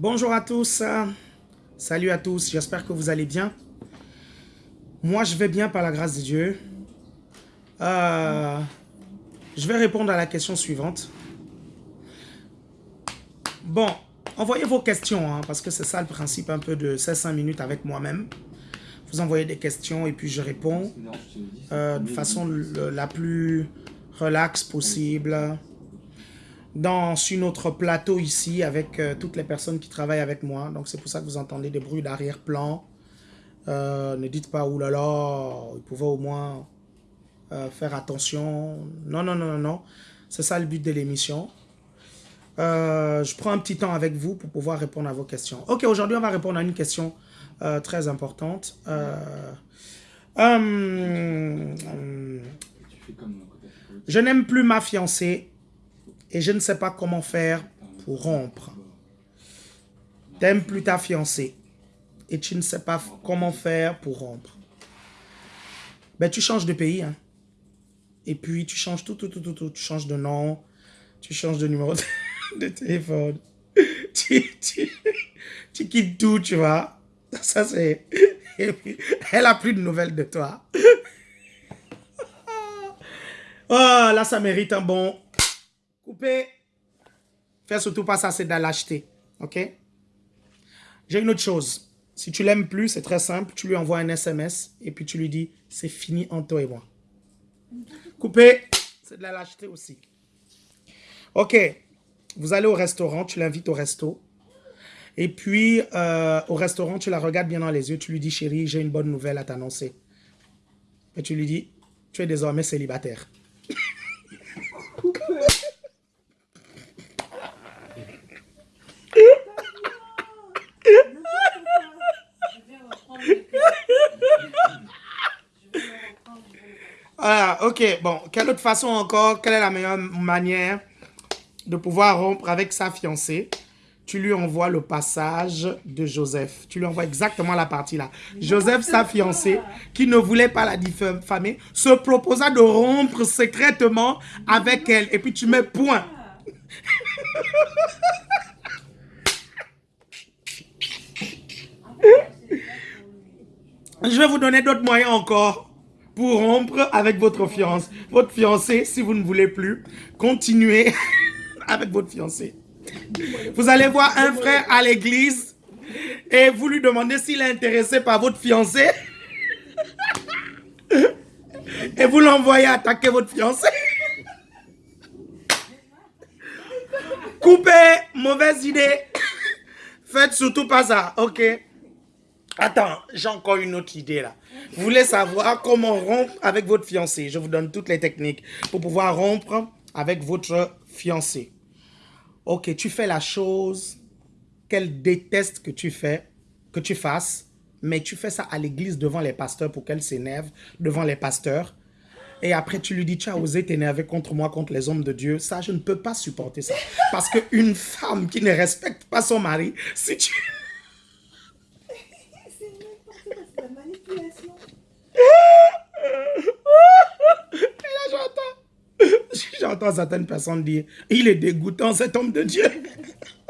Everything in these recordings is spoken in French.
Bonjour à tous, salut à tous, j'espère que vous allez bien. Moi, je vais bien par la grâce de Dieu. Euh, je vais répondre à la question suivante. Bon, envoyez vos questions, hein, parce que c'est ça le principe un peu de ces 5 minutes avec moi-même. Vous envoyez des questions et puis je réponds euh, de façon la plus relax possible dans sur notre plateau ici avec euh, toutes les personnes qui travaillent avec moi. Donc c'est pour ça que vous entendez des bruits d'arrière-plan. Euh, ne dites pas, oulala, là là, il pouvait au moins euh, faire attention. Non, non, non, non, non. C'est ça le but de l'émission. je prends un petit temps avec vous pour pouvoir répondre à vos questions. Ok, aujourd'hui on va répondre à une question très importante. Hum, je n'aime plus ma fiancée et je ne sais pas comment faire pour rompre. T'aimes plus ta fiancée et tu ne sais pas comment faire pour rompre. Ben, tu changes de pays. Hein. Et puis, tu changes tout, tout, tout, tout, tout. Tu changes de nom, tu changes de numéro de téléphone. Tu, tu, tu quittes tout, tu vois. Ça, c'est... Elle a plus de nouvelles de toi. Oh, là, ça mérite un bon Couper. Fais surtout pas ça, c'est de l'acheter. OK? J'ai une autre chose. Si tu l'aimes plus, c'est très simple. Tu lui envoies un SMS et puis tu lui dis, c'est fini entre toi et moi. Couper, c'est de la lâcheté aussi. Ok, vous allez au restaurant, tu l'invites au resto. Et puis, euh, au restaurant, tu la regardes bien dans les yeux. Tu lui dis, chérie, j'ai une bonne nouvelle à t'annoncer. Et tu lui dis, tu es désormais célibataire. Ah, ok. Bon, quelle autre façon encore, quelle est la meilleure manière de pouvoir rompre avec sa fiancée? Tu lui envoies le passage de Joseph. Tu lui envoies exactement la partie là. Joseph, sa fiancée, qui ne voulait pas la diffamer, se proposa de rompre secrètement avec elle. Et puis tu mets point. Je vais vous donner d'autres moyens encore rompre avec votre fiancé. Votre fiancé, si vous ne voulez plus, continuez avec votre fiancé. Vous allez voir un frère à l'église et vous lui demandez s'il est intéressé par votre fiancé. Et vous l'envoyez attaquer votre fiancé. Coupez, mauvaise idée. Faites surtout pas ça, ok? Attends, j'ai encore une autre idée là. Vous voulez savoir comment rompre avec votre fiancé? Je vous donne toutes les techniques pour pouvoir rompre avec votre fiancé. Ok, tu fais la chose qu'elle déteste que tu fais, que tu fasses, mais tu fais ça à l'église devant les pasteurs pour qu'elle s'énerve devant les pasteurs. Et après, tu lui dis, tu as osé t'énerver contre moi, contre les hommes de Dieu. Ça, je ne peux pas supporter ça. Parce qu'une femme qui ne respecte pas son mari, si tu... Et là, j'entends, certaines personnes dire, il est dégoûtant cet homme de Dieu.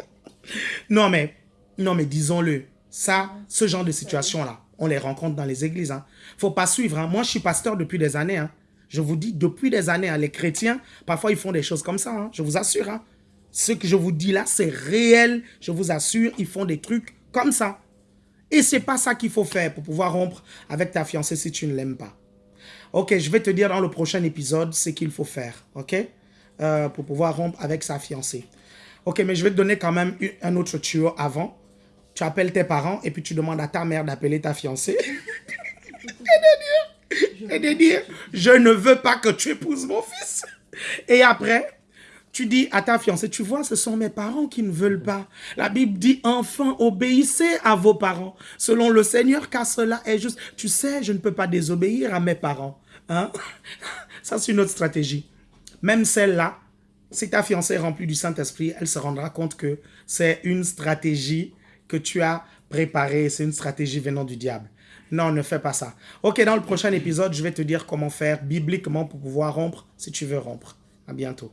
non, mais, non, mais disons-le, ça, ce genre de situation-là, on les rencontre dans les églises. Hein. faut pas suivre. Hein. Moi, je suis pasteur depuis des années. Hein. Je vous dis, depuis des années, hein, les chrétiens, parfois, ils font des choses comme ça. Je vous assure. Ce que je vous dis là, c'est réel. Je vous assure, ils font des trucs comme ça. Et c'est pas ça qu'il faut faire pour pouvoir rompre avec ta fiancée si tu ne l'aimes pas. Ok, je vais te dire dans le prochain épisode ce qu'il faut faire, ok? Euh, Pour pouvoir rompre avec sa fiancée. Ok, mais je vais te donner quand même un autre tuyau avant. Tu appelles tes parents et puis tu demandes à ta mère d'appeler ta fiancée. et de dire, et de dire, je ne veux pas que tu épouses mon fils. Et après, tu dis à ta fiancée, tu vois, ce sont mes parents qui ne veulent pas. La Bible dit, enfants, obéissez à vos parents, selon le Seigneur, car cela est juste. Tu sais, je ne peux pas désobéir à mes parents. Hein? Ça, c'est une autre stratégie même celle-là, si ta fiancée est remplie du Saint-Esprit, elle se rendra compte que c'est une stratégie que tu as préparée, c'est une stratégie venant du diable. Non, ne fais pas ça. Ok, dans le prochain épisode, je vais te dire comment faire bibliquement pour pouvoir rompre si tu veux rompre. À bientôt.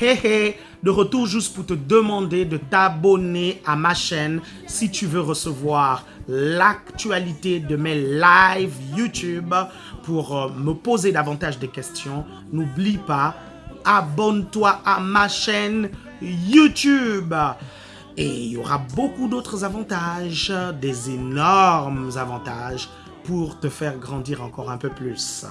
Hey, hey de retour juste pour te demander de t'abonner à ma chaîne si tu veux recevoir l'actualité de mes lives YouTube pour euh, me poser davantage de questions. N'oublie pas, abonne-toi à ma chaîne YouTube. Et il y aura beaucoup d'autres avantages, des énormes avantages pour te faire grandir encore un peu plus.